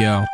Yo.